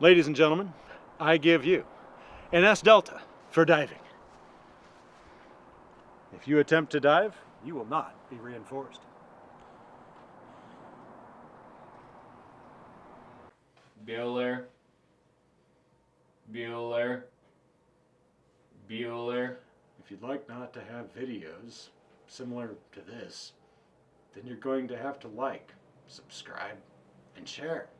Ladies and gentlemen, I give you an S Delta for diving. If you attempt to dive, you will not be reinforced. Bueller. Bueller. Bueller. If you'd like not to have videos similar to this, then you're going to have to like, subscribe, and share.